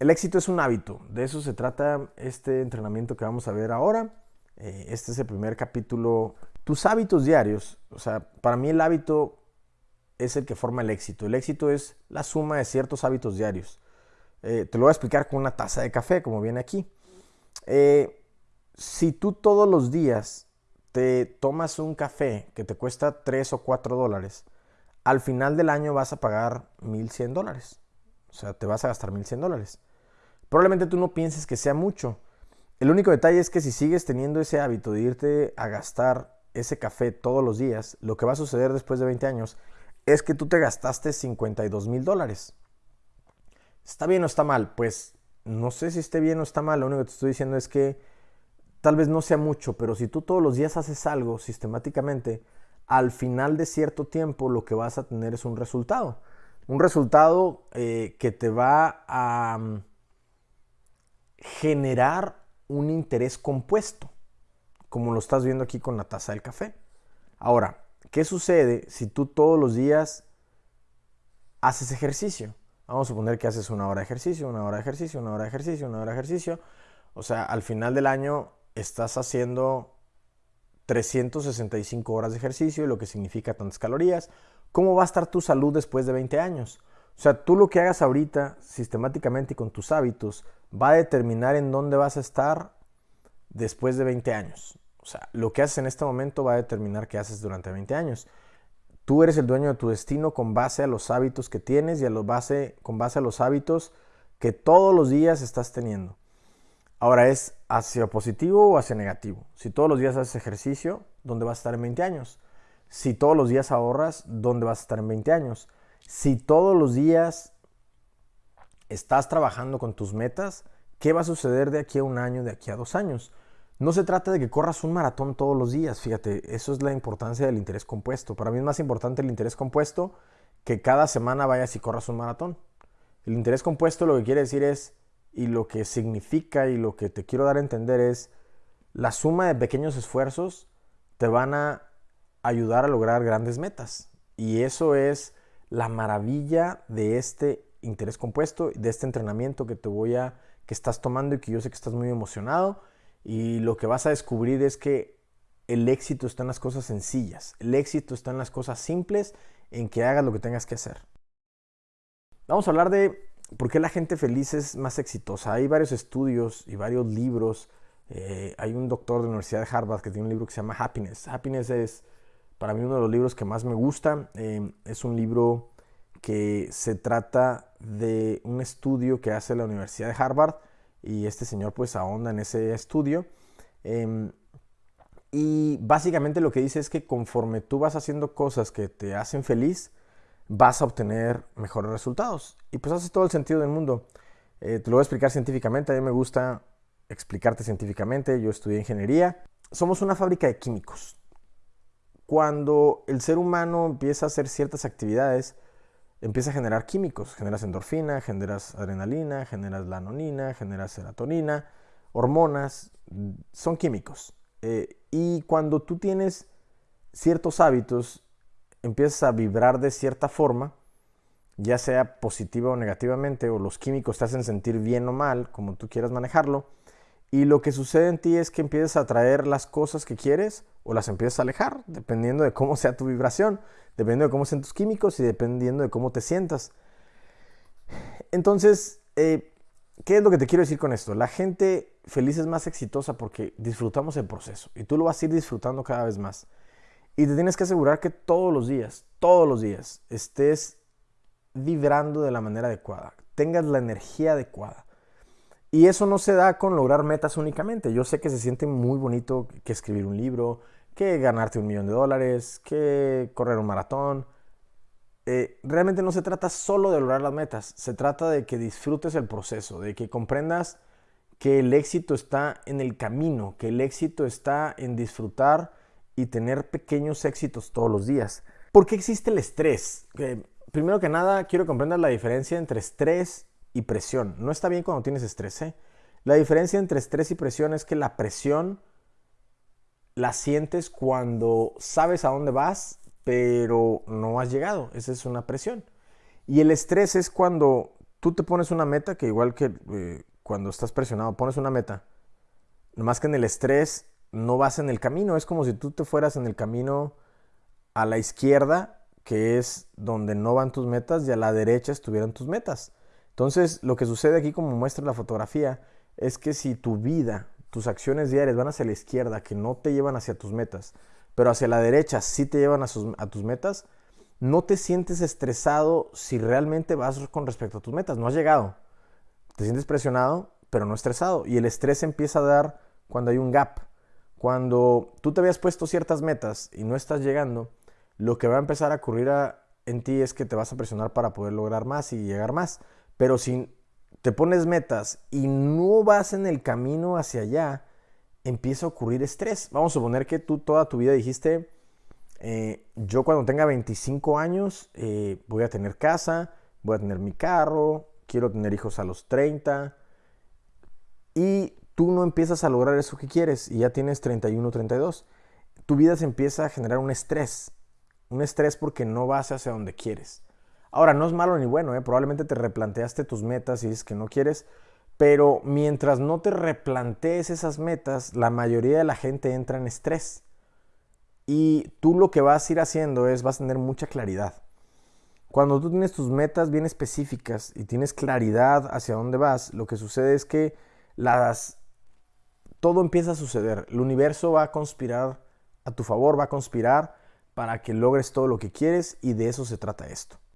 el éxito es un hábito, de eso se trata este entrenamiento que vamos a ver ahora. Eh, este es el primer capítulo. Tus hábitos diarios, o sea, para mí el hábito es el que forma el éxito. El éxito es la suma de ciertos hábitos diarios. Eh, te lo voy a explicar con una taza de café, como viene aquí. Eh, si tú todos los días te tomas un café que te cuesta 3 o 4 dólares, al final del año vas a pagar 1.100 dólares. O sea, te vas a gastar 1.100 dólares. Probablemente tú no pienses que sea mucho. El único detalle es que si sigues teniendo ese hábito de irte a gastar ese café todos los días, lo que va a suceder después de 20 años es que tú te gastaste 52 mil dólares. ¿Está bien o está mal? Pues no sé si esté bien o está mal. Lo único que te estoy diciendo es que tal vez no sea mucho, pero si tú todos los días haces algo sistemáticamente, al final de cierto tiempo lo que vas a tener es un resultado. Un resultado eh, que te va a mm, generar un interés compuesto, como lo estás viendo aquí con la taza del café. Ahora, ¿qué sucede si tú todos los días haces ejercicio? Vamos a suponer que haces una hora de ejercicio, una hora de ejercicio, una hora de ejercicio, una hora de ejercicio. O sea, al final del año estás haciendo 365 horas de ejercicio, lo que significa tantas calorías. ¿Cómo va a estar tu salud después de 20 años? O sea, tú lo que hagas ahorita sistemáticamente y con tus hábitos va a determinar en dónde vas a estar después de 20 años. O sea, lo que haces en este momento va a determinar qué haces durante 20 años. Tú eres el dueño de tu destino con base a los hábitos que tienes y a base, con base a los hábitos que todos los días estás teniendo. Ahora es hacia positivo o hacia negativo. Si todos los días haces ejercicio, ¿dónde vas a estar en 20 años? Si todos los días ahorras, ¿dónde vas a estar en 20 años? Si todos los días estás trabajando con tus metas, ¿qué va a suceder de aquí a un año, de aquí a dos años? No se trata de que corras un maratón todos los días, fíjate, eso es la importancia del interés compuesto. Para mí es más importante el interés compuesto que cada semana vayas y corras un maratón. El interés compuesto lo que quiere decir es, y lo que significa y lo que te quiero dar a entender es, la suma de pequeños esfuerzos te van a ayudar a lograr grandes metas. Y eso es la maravilla de este interés compuesto, de este entrenamiento que te voy a, que estás tomando y que yo sé que estás muy emocionado y lo que vas a descubrir es que el éxito está en las cosas sencillas. El éxito está en las cosas simples, en que hagas lo que tengas que hacer. Vamos a hablar de por qué la gente feliz es más exitosa. Hay varios estudios y varios libros. Eh, hay un doctor de la Universidad de Harvard que tiene un libro que se llama Happiness. Happiness es para mí uno de los libros que más me gusta. Eh, es un libro que se trata de un estudio que hace la Universidad de Harvard y este señor pues ahonda en ese estudio. Em, y básicamente lo que dice es que conforme tú vas haciendo cosas que te hacen feliz, vas a obtener mejores resultados. Y pues hace todo el sentido del mundo. Eh, te lo voy a explicar científicamente, a mí me gusta explicarte científicamente, yo estudié ingeniería. Somos una fábrica de químicos. Cuando el ser humano empieza a hacer ciertas actividades, empieza a generar químicos. Generas endorfina, generas adrenalina, generas lanonina, generas serotonina, hormonas, son químicos. Eh, y cuando tú tienes ciertos hábitos, empiezas a vibrar de cierta forma, ya sea positiva o negativamente, o los químicos te hacen sentir bien o mal, como tú quieras manejarlo, y lo que sucede en ti es que empiezas a atraer las cosas que quieres o las empiezas a alejar, dependiendo de cómo sea tu vibración, dependiendo de cómo sean tus químicos y dependiendo de cómo te sientas. Entonces, eh, ¿qué es lo que te quiero decir con esto? La gente feliz es más exitosa porque disfrutamos el proceso y tú lo vas a ir disfrutando cada vez más. Y te tienes que asegurar que todos los días, todos los días, estés vibrando de la manera adecuada, tengas la energía adecuada. Y eso no se da con lograr metas únicamente. Yo sé que se siente muy bonito que escribir un libro, que ganarte un millón de dólares, que correr un maratón. Eh, realmente no se trata solo de lograr las metas, se trata de que disfrutes el proceso, de que comprendas que el éxito está en el camino, que el éxito está en disfrutar y tener pequeños éxitos todos los días. ¿Por qué existe el estrés? primero que nada, quiero comprender la diferencia entre estrés y presión. No está bien cuando tienes estrés. ¿eh? La diferencia entre estrés y presión es que la presión la sientes cuando sabes a dónde vas, pero no has llegado. Esa es una presión. Y el estrés es cuando tú te pones una meta, que igual que eh, cuando estás presionado, pones una meta, nomás que en el estrés no vas en el camino, es como si tú te fueras en el camino a la izquierda, que es donde no van tus metas, y a la derecha estuvieran tus metas. Entonces, lo que sucede aquí, como muestra la fotografía, es que si tu vida, tus acciones diarias van hacia la izquierda, que no te llevan hacia tus metas, pero hacia la derecha sí te llevan a, tus metas, no te sientes estresado si realmente vas con respecto a tus metas. No has llegado. Te sientes presionado, pero no estresado. Y el estrés empieza a dar cuando hay un gap. Cuando tú te habías puesto ciertas metas y no estás llegando, lo que va a empezar a ocurrir en ti es que te vas a presionar para poder lograr más y llegar más. Pero si te pones metas y no vas en el camino hacia allá, empieza a ocurrir estrés. Vamos a suponer que tú toda tu vida dijiste, eh, yo cuando tenga 25 años eh, voy a tener casa, voy a tener mi carro, quiero tener hijos a los 30 y tú no empiezas a lograr eso que quieres y ya tienes 31, 32. Tu vida se empieza a generar un estrés, un estrés porque no vas hacia donde quieres. Ahora, no es malo ni bueno, ¿eh? probablemente te replanteaste tus metas y dices que no quieres, pero mientras no te replantees esas metas, la mayoría de la gente entra en estrés. Y tú lo que vas a ir haciendo es, vas a tener mucha claridad. Cuando tú tienes tus metas bien específicas y tienes claridad hacia dónde vas, lo que sucede es que las, todo empieza a suceder. El universo va a conspirar a tu favor, va a conspirar para que logres todo lo que quieres y de eso se trata esto.